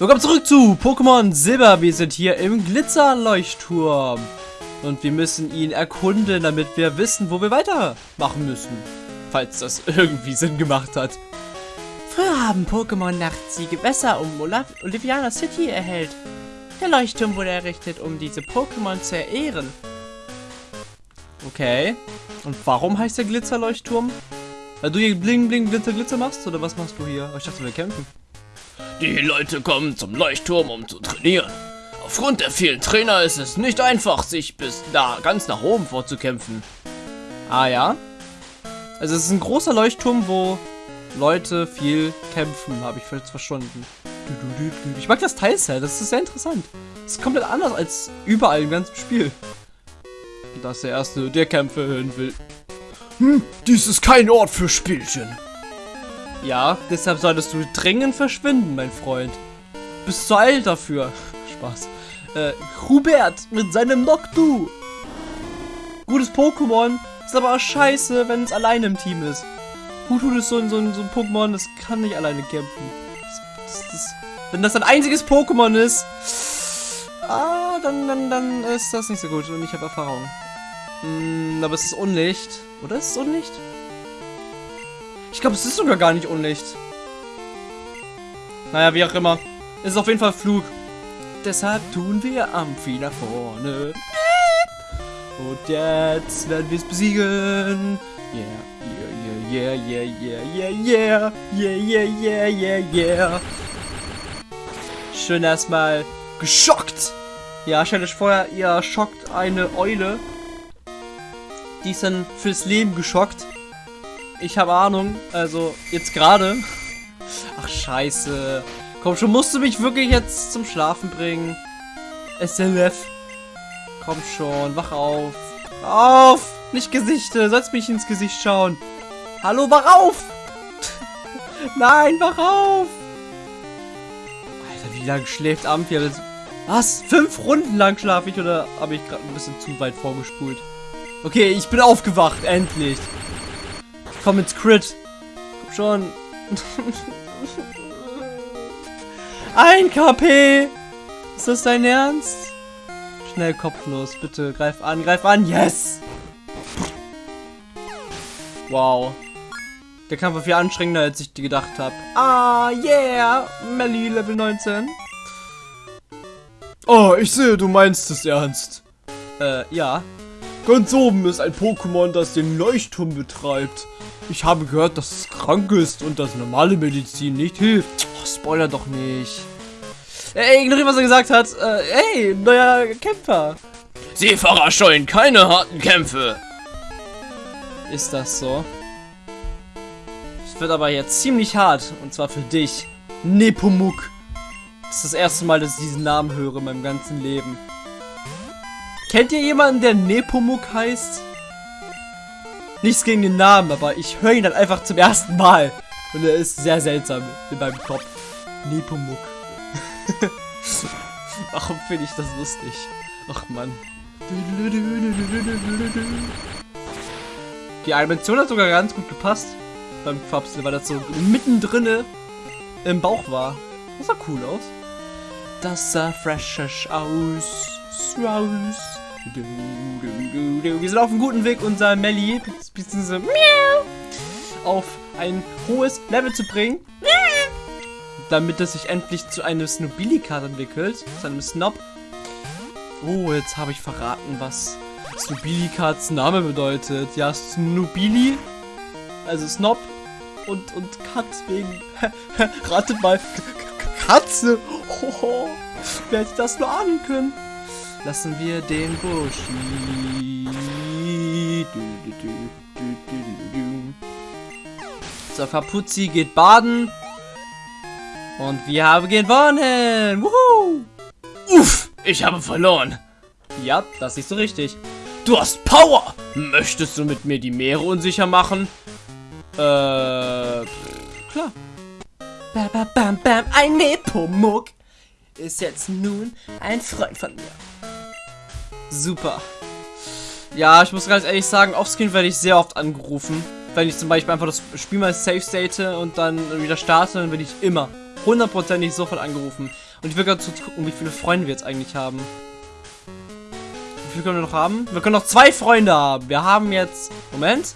Willkommen zurück zu Pokémon Silber. Wir sind hier im Glitzerleuchtturm. Und wir müssen ihn erkunden, damit wir wissen, wo wir weitermachen müssen. Falls das irgendwie Sinn gemacht hat. Früher haben Pokémon nachts die Gewässer um Oliviana City erhellt. Der Leuchtturm wurde errichtet, um diese Pokémon zu ehren. Okay. Und warum heißt der Glitzerleuchtturm? Weil du hier Bling Bling Glitzer Glitzer machst? Oder was machst du hier? Oh, ich dachte, wir kämpfen. Die Leute kommen zum Leuchtturm, um zu trainieren. Aufgrund der vielen Trainer ist es nicht einfach, sich bis da ganz nach oben vorzukämpfen. Ah ja? Also es ist ein großer Leuchtturm, wo Leute viel kämpfen, habe ich jetzt verstanden. Ich mag das Teilset, das ist sehr interessant. Das ist komplett anders als überall im ganzen Spiel. Das ist der Erste, der Kämpfe hören will. Hm, dies ist kein Ort für Spielchen. Ja, deshalb solltest du dringend verschwinden, mein Freund. Bist zu alt dafür. Spaß. Äh, Hubert mit seinem Noctu. Gutes Pokémon. Ist aber auch scheiße, wenn es alleine im Team ist. Hutu ist so ein, so ein, so ein Pokémon, das kann nicht alleine kämpfen. Das, das, das, wenn das ein einziges Pokémon ist, ah, dann, dann, dann ist das nicht so gut. Und ich habe Erfahrung. Hm, aber es ist Unlicht. Oder ist es Unlicht? Ich glaube, es ist sogar gar nicht Unlicht. Naja, wie auch immer. Es ist auf jeden Fall Flug. Deshalb tun wir Amphi nach vorne. Und jetzt werden wir es besiegen. Yeah, yeah, yeah, yeah, yeah, yeah, yeah, yeah, yeah, yeah, yeah. Schön erstmal geschockt. Ja, stellt euch vor, ihr schockt eine Eule. Die ist dann fürs Leben geschockt. Ich habe Ahnung. Also, jetzt gerade. Ach, scheiße. Komm schon, musst du mich wirklich jetzt zum Schlafen bringen? SLF. Komm schon, wach auf. Auf! Nicht Gesichte, sollst mich ins Gesicht schauen. Hallo, wach auf! Nein, wach auf! Alter, wie lange schläft Amphi? Was? Fünf Runden lang schlafe ich oder habe ich gerade ein bisschen zu weit vorgespult? Okay, ich bin aufgewacht, endlich. Komm ins Crit. Komm schon. Ein KP. Ist das dein Ernst? Schnell kopflos, bitte. Greif an, greif an. Yes! Wow. Der Kampf war viel anstrengender, als ich gedacht habe. Ah, yeah! Melly, Level 19. Oh, ich sehe, du meinst es ernst. Äh, ja. Ganz oben ist ein Pokémon, das den Leuchtturm betreibt. Ich habe gehört, dass es krank ist und dass normale Medizin nicht hilft. Oh, Spoiler doch nicht. Ey, ignoriere, was er gesagt hat. Äh, ey, neuer Kämpfer. Seefahrer scheuen keine harten Kämpfe. Ist das so? Es wird aber jetzt ziemlich hart. Und zwar für dich. Nepomuk. Das ist das erste Mal, dass ich diesen Namen höre in meinem ganzen Leben. Kennt ihr jemanden, der Nepomuk heißt? Nichts gegen den Namen, aber ich höre ihn dann einfach zum ersten Mal. Und er ist sehr seltsam in meinem Kopf. Nepomuk. Warum finde ich das lustig? Ach Mann. Die Animation hat sogar ganz gut gepasst beim Quapsel, weil das so mittendrin im Bauch war. Das sah cool aus. Das sah fresh aus. Aus. Wir sind auf einem guten Weg, unser Melly bzw. auf ein hohes Level zu bringen. Damit es sich endlich zu einem Snobili-Card entwickelt. Zu einem Snob. Oh, jetzt habe ich verraten, was Snobili-Cards Name bedeutet. Ja, Snobili. Also Snob und, und Cut wegen. Ratet mal. Katze. Oh, wer hätte das nur ahnen können? Lassen wir den Bushi. So, Kapuzzi geht baden. Und wir haben gewonnen. Wuhu! Uff, ich habe verloren. Ja, das ist so richtig. Du hast Power. Möchtest du mit mir die Meere unsicher machen? Äh, klar. Bam, bam, bam, bam, ein Nepomuk ist jetzt nun ein Freund von mir. Super. Ja, ich muss ganz ehrlich sagen, offscreen werde ich sehr oft angerufen. Wenn ich zum Beispiel einfach das Spiel mal safe state und dann wieder starte, dann werde ich immer hundertprozentig sofort angerufen. Und ich will gerade gucken, wie viele Freunde wir jetzt eigentlich haben. Wie viele können wir noch haben? Wir können noch zwei Freunde haben. Wir haben jetzt... Moment.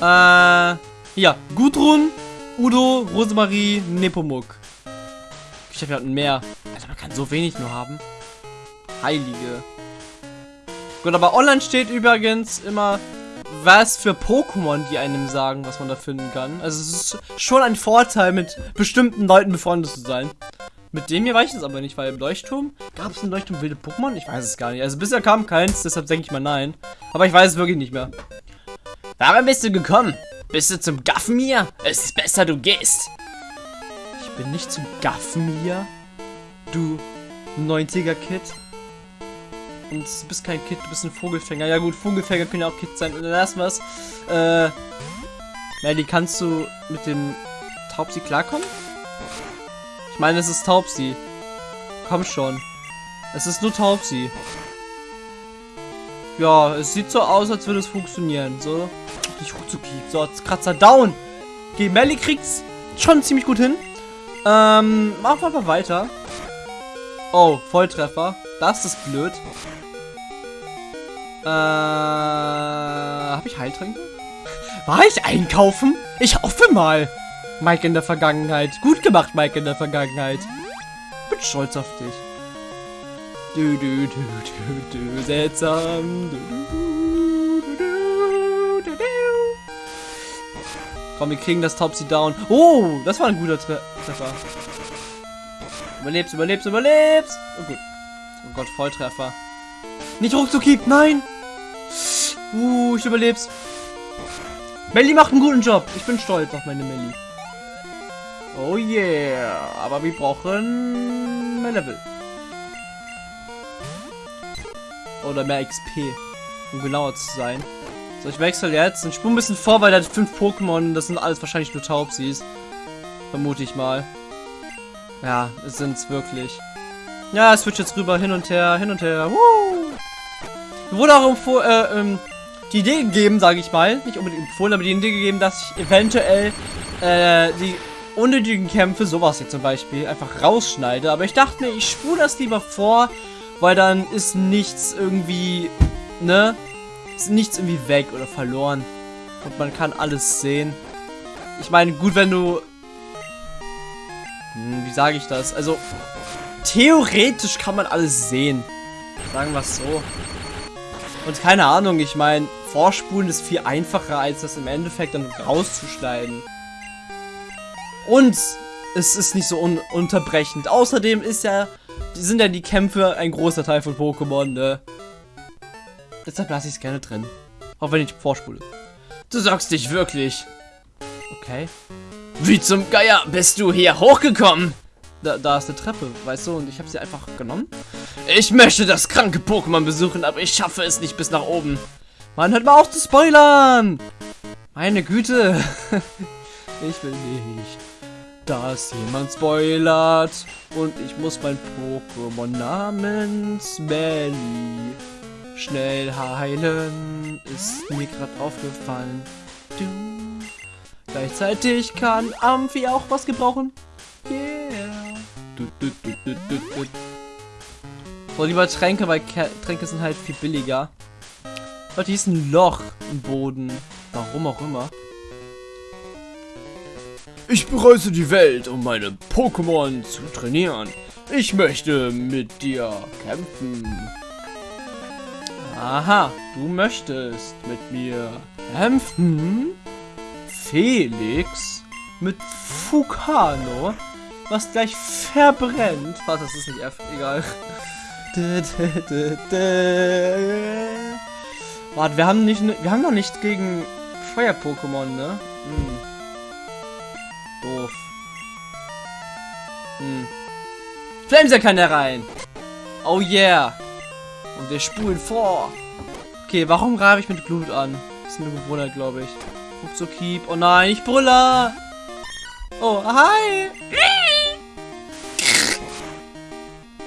Äh... Ja, Gudrun, Udo, Rosemarie, Nepomuk. Ich habe ja mehr. Also man kann so wenig nur haben. Heilige. Gut, aber online steht übrigens immer, was für Pokémon die einem sagen, was man da finden kann. Also es ist schon ein Vorteil, mit bestimmten Leuten befreundet zu sein. Mit dem hier weiß ich es aber nicht, weil im Leuchtturm gab es im Leuchtturm wilde Pokémon? Ich weiß es gar nicht. Also bisher kam keins, deshalb denke ich mal nein. Aber ich weiß es wirklich nicht mehr. Warum bist du gekommen? Bist du zum Gaffen hier? Es ist besser, du gehst. Ich bin nicht zum Gaffen hier. Du 90er-Kid. Und du bist kein Kid, du bist ein Vogelfänger. Ja gut, Vogelfänger können ja auch Kids sein. Und dann lassen wir es. Äh, Melly, kannst du mit dem Taubsi klarkommen? Ich meine, es ist Taubsi. Komm schon. Es ist nur Taubsi. Ja, es sieht so aus, als würde es funktionieren. So, nicht ruckzucki. So, Kratzer down. Okay, Melly kriegt's schon ziemlich gut hin. Ähm, machen wir aber weiter. Oh, Volltreffer. Das ist blöd. Äh, habe ich Heiltränke? War ich einkaufen? Ich hoffe mal. Mike in der Vergangenheit. Gut gemacht, Mike in der Vergangenheit. Bin stolz auf dich. Du, du, du, du, du, seltsam. Du, du, du, du, du, du. Komm, wir kriegen das Topsy down. Oh, das war ein guter Tre Treffer. Überlebst, überlebst, überlebst. Oh gut. Gott, Volltreffer. Nicht ruckzuckieb, nein. Uh, ich überleb's. Melly macht einen guten Job. Ich bin stolz auf meine Melly. Oh yeah. Aber wir brauchen mehr Level. Oder mehr XP. Um genauer zu sein. So, ich wechsle jetzt. Ich spule ein bisschen vor, weil da fünf Pokémon, das sind alles wahrscheinlich nur Taubsis. Vermute ich mal. Ja, es sind's wirklich. Ja, es switcht jetzt rüber, hin und her, hin und her. Woo! Wurde auch empfoh äh, ähm, die Idee gegeben, sage ich mal. Nicht unbedingt empfohlen, aber die Idee gegeben, dass ich eventuell äh, die unnötigen Kämpfe, sowas hier zum Beispiel, einfach rausschneide. Aber ich dachte mir, ich spule das lieber vor, weil dann ist nichts irgendwie, ne? Ist nichts irgendwie weg oder verloren. Und man kann alles sehen. Ich meine, gut, wenn du... Hm, wie sage ich das? Also, theoretisch kann man alles sehen. Sagen wir es so. Und keine Ahnung, ich meine, Vorspulen ist viel einfacher, als das im Endeffekt dann rauszuschneiden. Und es ist nicht so un unterbrechend. Außerdem ist ja, sind ja die Kämpfe ein großer Teil von Pokémon, ne? Deshalb lasse ich es gerne drin. Auch wenn ich vorspule. Du sagst dich wirklich. Okay. Wie zum Geier bist du hier hochgekommen? Da, da ist eine Treppe, weißt du, und ich habe sie einfach genommen. Ich möchte das kranke Pokémon besuchen, aber ich schaffe es nicht bis nach oben. Mann, hört mal auf zu spoilern! Meine Güte. ich will nicht, dass jemand spoilert. Und ich muss mein Pokémon namens Melly schnell heilen. Ist mir gerade aufgefallen. Du. Gleichzeitig kann Amphi auch was gebrauchen. Yeah. So, lieber Tränke, weil Ke Tränke sind halt viel billiger. Leute, hier ist ein Loch im Boden. Warum auch immer. Ich bereise die Welt, um meine Pokémon zu trainieren. Ich möchte mit dir kämpfen. Aha, du möchtest mit mir kämpfen? Felix? Mit Fukano? Was gleich verbrennt? Was, das ist nicht F, egal. Warte, wir haben nicht, wir haben noch nicht gegen Feuer-Pokémon, ne? Hm. Doof. Hm. Flamesa kann da rein. Oh yeah. Und wir spulen vor. Okay, warum reibe ich mit Blut an? Das ist eine Bewohner, glaube ich. Ruckzuckieb. Oh nein, ich brülle. Oh, hi.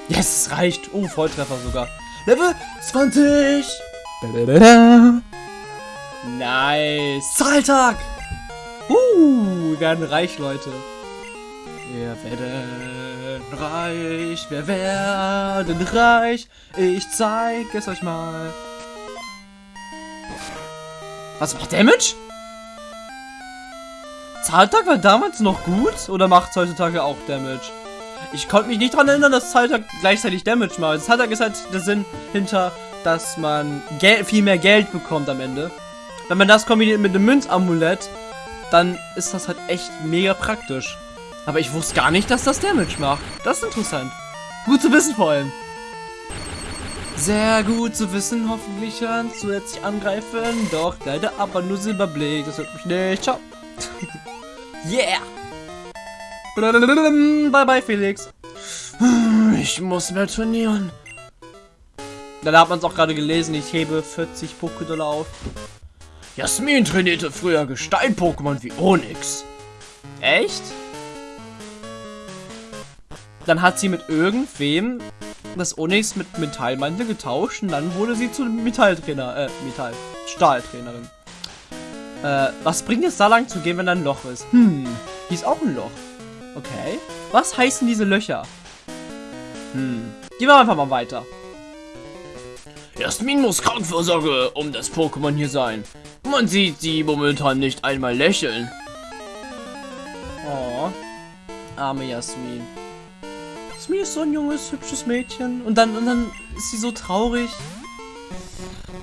Yes, es reicht. Oh, Volltreffer sogar. Level 20. Nice. Zahltag. Uh, wir werden reich, Leute. Wir werden reich, wir werden reich. Ich zeig es euch mal. Was macht Damage? Zahltag war damals noch gut oder macht heutzutage auch Damage? Ich konnte mich nicht daran erinnern, dass Zahltag gleichzeitig Damage macht. Zahltag ist halt der Sinn hinter, dass man Gel viel mehr Geld bekommt am Ende. Wenn man das kombiniert mit einem Münzamulett, dann ist das halt echt mega praktisch. Aber ich wusste gar nicht, dass das Damage macht. Das ist interessant. Gut zu wissen vor allem. Sehr gut zu wissen, hoffentlich kann zusätzlich angreifen. Doch, leider aber nur Silberblick. Das hört mich nicht. Ciao. yeah. Bye bye, Felix. Ich muss mehr trainieren. Da hat man es auch gerade gelesen. Ich hebe 40 Pokédollar auf. Jasmin trainierte früher Gestein-Pokémon wie Onyx. Echt? Dann hat sie mit irgendwem das Onyx mit Metallmantel getauscht und dann wurde sie zu Metalltrainer, äh, Metall, Stahltrainerin. Äh, was bringt es da lang zu gehen, wenn da ein Loch ist? Hm, hier ist auch ein Loch. Okay. Was heißen diese Löcher? Hm. Gehen wir einfach mal weiter. Jasmin muss Krankenvorsorge um das Pokémon hier sein. Man sieht sie momentan nicht einmal lächeln. Oh. Arme Jasmin. Jasmin ist so ein junges, hübsches Mädchen. Und dann, und dann ist sie so traurig.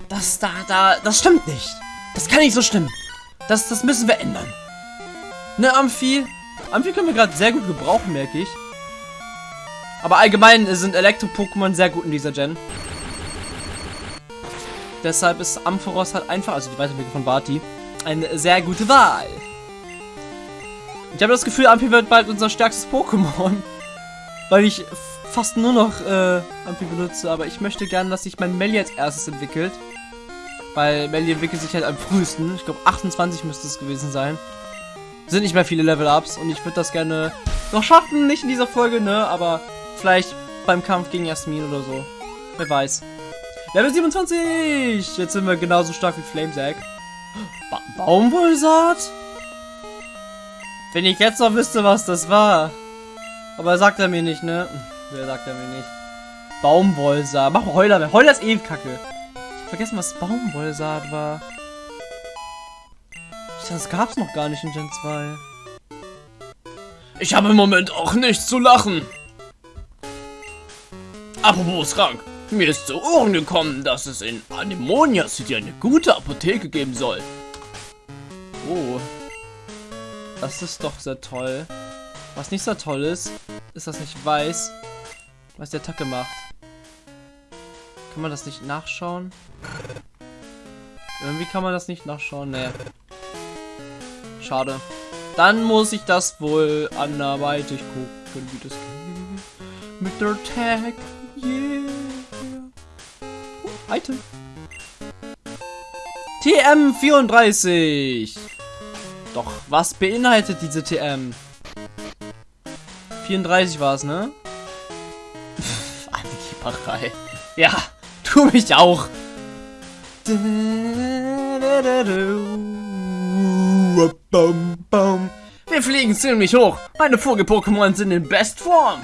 Das da, da, das stimmt nicht. Das kann nicht so stimmen. Das, das müssen wir ändern. Ne, Amphi? Amphi können wir gerade sehr gut gebrauchen, merke ich. Aber allgemein sind Elektro-Pokémon sehr gut in dieser Gen. Deshalb ist Ampharos halt einfach, also die Weiterentwicklung von Barty, eine sehr gute Wahl. Ich habe das Gefühl, Amphi wird bald unser stärkstes Pokémon. Weil ich fast nur noch äh, Amphi benutze, aber ich möchte gerne, dass sich mein Melli als erstes entwickelt. Weil Melli entwickelt sich halt am frühesten. Ich glaube 28 müsste es gewesen sein. Sind nicht mehr viele Level-Ups und ich würde das gerne noch schaffen. Nicht in dieser Folge, ne? Aber vielleicht beim Kampf gegen Jasmin oder so. Wer weiß. Level 27! Jetzt sind wir genauso stark wie Flamesack. Ba Baumwollsaat? Wenn ich jetzt noch wüsste, was das war. Aber sagt er mir nicht, ne? Wer sagt er mir nicht? Baumwollsaat. Mach Heuler. Heuler ist eh kacke. Ich hab vergessen, was Baumwollsaat war. Das gab's noch gar nicht in Gen 2. Ich habe im Moment auch nichts zu lachen. Apropos krank. Mir ist zu Ohren gekommen, dass es in Anemonia City eine gute Apotheke geben soll. Oh. Das ist doch sehr toll. Was nicht so toll ist, ist, dass ich weiß, was die Attacke macht. Kann man das nicht nachschauen? Irgendwie kann man das nicht nachschauen, ne. Schade. Dann muss ich das wohl anderweitig gucken, wie das geht. Mit der Tag. Yeah. Oh, Item. TM34. Doch, was beinhaltet diese TM? 34 war es, ne? Angeberei. Ja, tu mich auch. Wir fliegen ziemlich hoch. Meine Vogel-Pokémon sind in Bestform.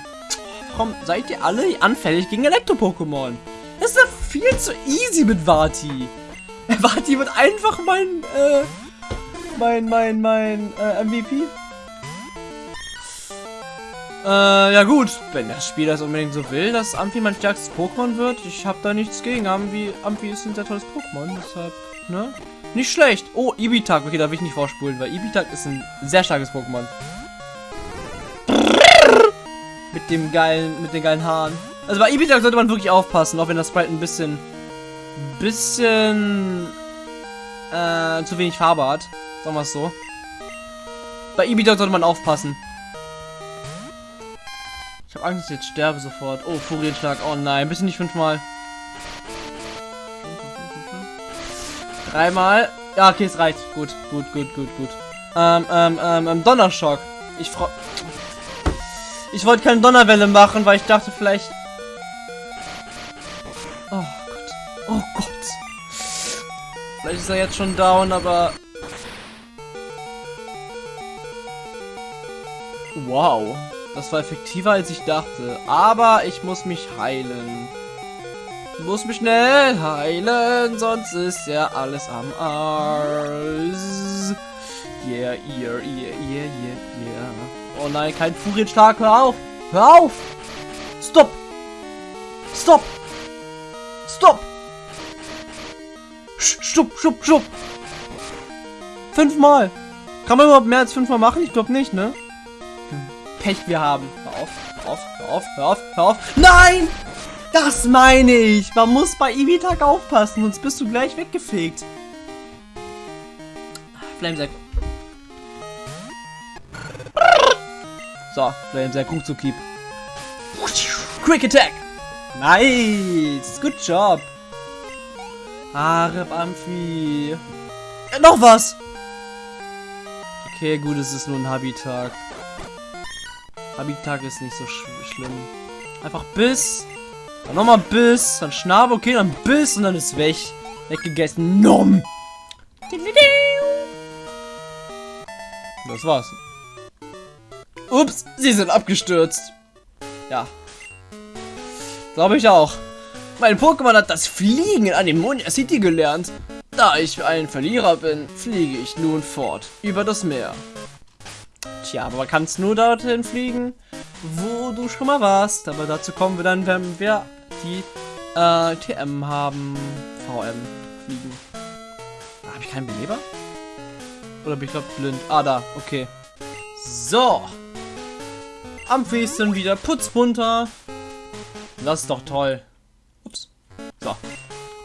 Warum seid ihr alle anfällig gegen Elektro-Pokémon? Das ist ja viel zu easy mit Vati. Vati wird einfach mein, äh, mein, mein, mein, äh, MVP. Äh, ja gut, wenn das Spiel das unbedingt so will, dass Amphi mein stärkstes Pokémon wird, ich habe da nichts gegen. Amphi, Amphi ist ein sehr tolles Pokémon, deshalb, ne? Nicht schlecht. Oh, Ibitak. Okay, da will ich nicht vorspulen, weil Ibitak ist ein sehr starkes Pokémon. Mit dem geilen, mit den geilen Haaren. Also bei Ibitak sollte man wirklich aufpassen, auch wenn das Sprite ein bisschen, bisschen, äh, zu wenig Farbe hat. Sagen wir es so. Bei Ibitak sollte man aufpassen. Ich habe Angst, dass ich jetzt sterbe sofort. Oh, Furienschlag. Oh nein, bisschen nicht fünfmal. Dreimal. Ja, okay, es reicht. Gut, gut, gut, gut, gut. Ähm, ähm, ähm, ähm Donnerschock. Ich freu... Ich wollte keine Donnerwelle machen, weil ich dachte vielleicht... Oh Gott. Oh Gott. Vielleicht ist er jetzt schon down, aber... Wow. Das war effektiver als ich dachte. Aber ich muss mich heilen. Muss mich schnell heilen, sonst ist ja alles am Arsch. Yeah, yeah, yeah, yeah, yeah, yeah. Oh nein, kein Furienschlag, hör auf! Hör auf! Stopp! Stopp! Stopp! Stopp, stopp, stopp! Fünfmal! Kann man überhaupt mehr als fünfmal machen? Ich glaube nicht, ne? Pech wir haben. Hör auf, hör auf, hör auf, hör auf, hör auf. Nein! Das meine ich! Man muss bei Ivitak aufpassen, sonst bist du gleich weggefegt. Flamesack. So, Flamesack, gut zu keep. Quick Attack! Nice! Good job! Arep Amphi. Äh, noch was! Okay, gut, es ist nur ein Habitat. Habitat ist nicht so sch schlimm. Einfach Biss. Dann nochmal Biss. Dann Schnabel. Okay, dann Biss und dann ist weg. Weggegessen. Nom. Das war's. Ups, sie sind abgestürzt. Ja. Glaube ich auch. Mein Pokémon hat das Fliegen in Anemonia City gelernt. Da ich ein Verlierer bin, fliege ich nun fort über das Meer. Tja, aber man kann es nur dorthin fliegen, wo du schon mal warst. Aber dazu kommen wir dann, wenn wir die äh, TM haben. VM fliegen. Ah, Habe ich keinen Beleber? Oder bin ich glaube blind? Ah, da. Okay. So. Amphis sind wieder putzbunter. Das ist doch toll. Ups. So.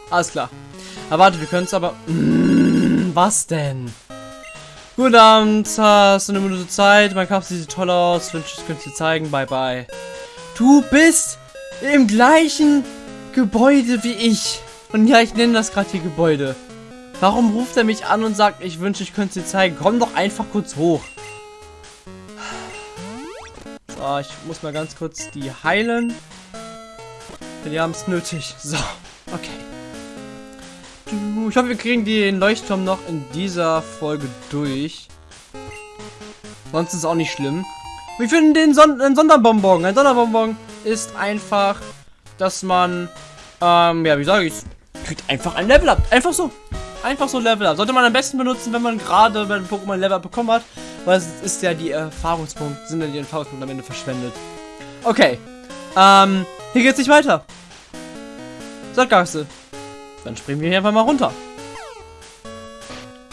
Alles klar. Aber warte, wir können es aber... Mm, was denn? Guten Abend, hast du eine Minute Zeit? Mein Kampf sieht toll aus. Wünsche ich könnte dir zeigen. Bye, bye. Du bist im gleichen Gebäude wie ich. Und ja, ich nenne das gerade hier Gebäude. Warum ruft er mich an und sagt, ich wünsche, ich könnte dir zeigen? Komm doch einfach kurz hoch. So, ich muss mal ganz kurz die heilen. Denn die haben es nötig. So. Ich hoffe, wir kriegen den Leuchtturm noch in dieser Folge durch. Sonst ist es auch nicht schlimm. Wir finden den Son einen Sonderbonbon. Ein Sonderbonbon ist einfach, dass man, ähm, ja, wie sage ich kriegt einfach ein Level up. Einfach so. Einfach so Level up. Sollte man am besten benutzen, wenn man gerade bei einem Pokémon Level up bekommen hat. Weil es ist ja die Erfahrungspunkte, sind ja die Erfahrungspunkte am Ende verschwendet. Okay. Ähm, hier geht's nicht weiter. Sackgasse. Dann springen wir hier einfach mal runter.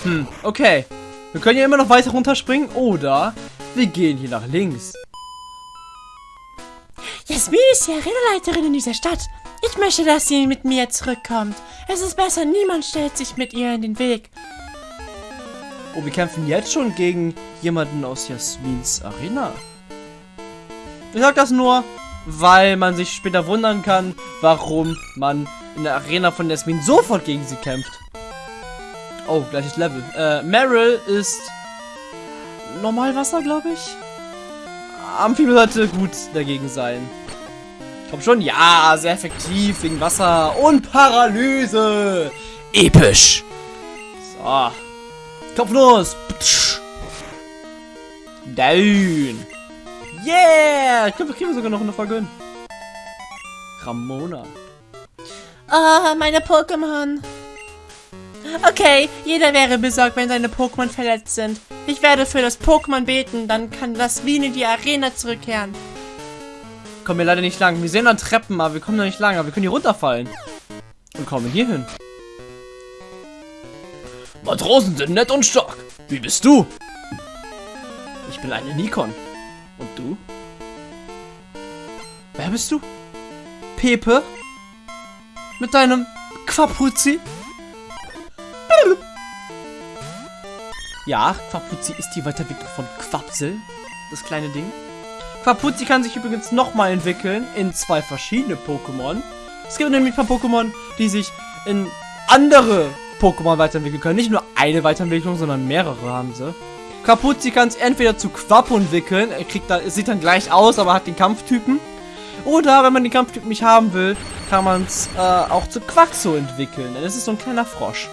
Hm, okay. Wir können ja immer noch weiter runterspringen oder wir gehen hier nach links. Jasmin ist die Arenaleiterin in dieser Stadt. Ich möchte, dass sie mit mir zurückkommt. Es ist besser, niemand stellt sich mit ihr in den Weg. Oh, wir kämpfen jetzt schon gegen jemanden aus Jasmins Arena. Ich sag das nur, weil man sich später wundern kann, warum man in der Arena von Jasmin sofort gegen sie kämpft. Oh, gleiches Level. Äh, Meryl ist Normalwasser, glaube ich. Amphibi sollte gut dagegen sein. Ich glaube schon, ja, sehr effektiv wegen Wasser und Paralyse. Episch. So. Kopf los. Down. Yeah. Ich glaube, wir kriegen sogar noch eine Folge hin. Ramona. Ah, meine Pokémon. Okay, jeder wäre besorgt, wenn seine Pokémon verletzt sind. Ich werde für das Pokémon beten, dann kann das Wien in die Arena zurückkehren. Kommen wir leider nicht lang. Wir sehen an Treppen, aber wir kommen da nicht lang. Aber wir können hier runterfallen. Und kommen hier hin. Matrosen sind nett und stark. Wie bist du? Ich bin eine Nikon. Und du? Wer bist du? Pepe? Mit deinem Quapuzzi? Ja, Quapuzzi ist die Weiterentwicklung von Quapsel. Das kleine Ding. Quapuzzi kann sich übrigens nochmal entwickeln in zwei verschiedene Pokémon. Es gibt nämlich ein paar Pokémon, die sich in andere Pokémon weiterentwickeln können. Nicht nur eine Weiterentwicklung, sondern mehrere haben sie. Quapuzzi kann es entweder zu Quapo entwickeln. Er kriegt da, sieht dann gleich aus, aber hat den Kampftypen. Oder wenn man den Kampftyp nicht haben will, kann man es äh, auch zu Quaxo entwickeln. Denn es ist so ein kleiner Frosch.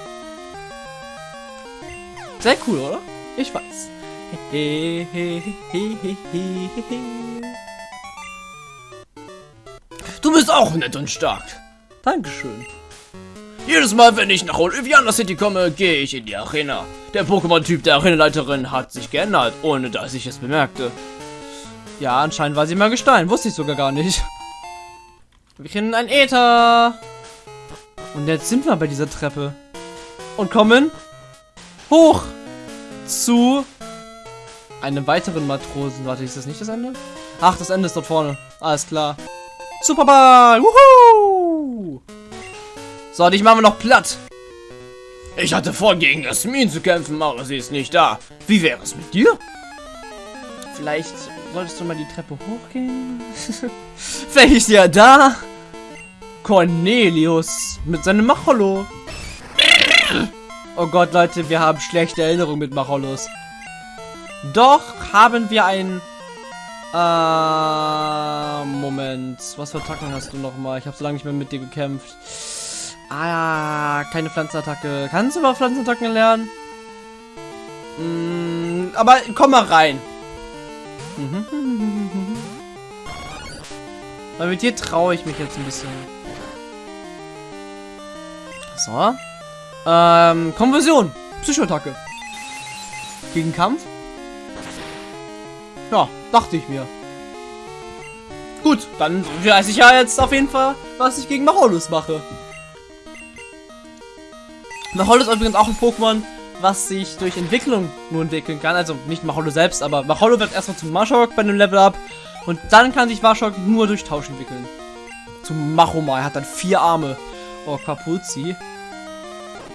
Sehr cool, oder? Ich weiß. Du bist auch nett und stark. Dankeschön. Jedes Mal, wenn ich nach Oliviana City komme, gehe ich in die Arena. Der Pokémon-Typ der Arenaleiterin hat sich geändert, ohne dass ich es bemerkte. Ja, anscheinend war sie mal Gestein. Wusste ich sogar gar nicht. Wir kennen ein Äther. Und jetzt sind wir bei dieser Treppe. Und kommen hoch zu einem weiteren Matrosen. Warte, ist das nicht das Ende? Ach, das Ende ist dort vorne. Alles klar. Superball! Wuhu! So, dich machen wir noch platt. Ich hatte vor, gegen Jasmin zu kämpfen, aber sie ist nicht da. Wie wäre es mit dir? Vielleicht solltest du mal die Treppe hochgehen. Vielleicht ist ja da. Cornelius mit seinem Machollo. Oh Gott, Leute, wir haben schlechte Erinnerungen mit Machollos. Doch haben wir ein... Äh, Moment. Was für Attacken hast du nochmal? Ich habe so lange nicht mehr mit dir gekämpft. Ah, keine Pflanzenattacke. Kannst du mal Pflanzenattacken lernen? Mm, aber komm mal rein. Weil mit dir traue ich mich jetzt ein bisschen. So. Ähm, Konversion. Psychoattacke. Gegen Kampf? Ja, dachte ich mir. Gut, dann weiß ich ja jetzt auf jeden Fall, was ich gegen Macholus mache. Macholus ist übrigens auch ein Pokémon, was sich durch Entwicklung nur entwickeln kann. Also nicht Macholo selbst, aber Macholo wird erstmal zum Mashok bei einem Level Up. Und dann kann sich Mashok nur durch Tausch entwickeln. Zum Machoma. Er hat dann vier Arme. Oh, Kapuzzi.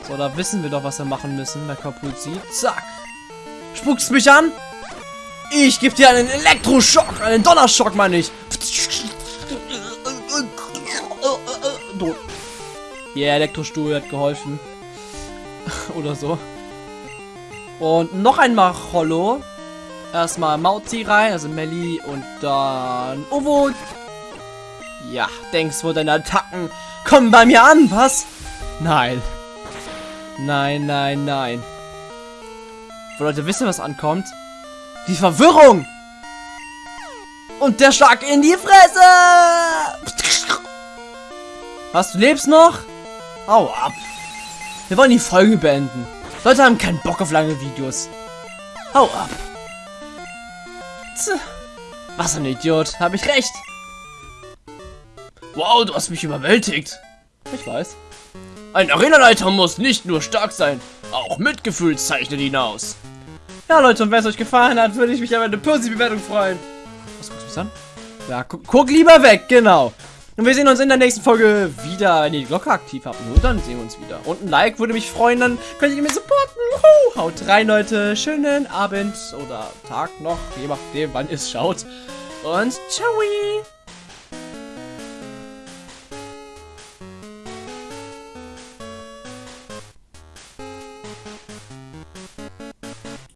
So, da wissen wir doch, was wir machen müssen bei Kapuzzi. Zack. Spuckst mich an? Ich gebe dir einen Elektroschock. Einen Donnerschock, meine ich. Tot. Yeah, Elektrostuhl hat geholfen. Oder so. Und noch ein Machollo. Erstmal Mauzi rein, also Melli und dann Ovo. Ja, denkst wohl deine Attacken kommen bei mir an, was? Nein. Nein, nein, nein. Wo Leute wissen, was ankommt. Die Verwirrung! Und der Schlag in die Fresse! Was, du lebst noch? Hau ab. Wir wollen die Folge beenden. Leute haben keinen Bock auf lange Videos. Hau ab. Tch. Was ein Idiot. Habe ich recht. Wow, du hast mich überwältigt. Ich weiß. Ein Arenaleiter muss nicht nur stark sein, auch Mitgefühl zeichnet ihn aus. Ja, Leute, und wenn es euch gefallen hat, würde ich mich über eine positive Bewertung freuen. Was guckst du mich an? Ja, gu guck lieber weg, genau. Und wir sehen uns in der nächsten Folge wieder, wenn ihr die Glocke aktiv habt. Nur dann sehen wir uns wieder. Und ein Like würde mich freuen, dann könnt ihr mich supporten. Juhu. Haut rein, Leute. Schönen Abend oder Tag noch, je nachdem, wann ihr es schaut. Und ciao.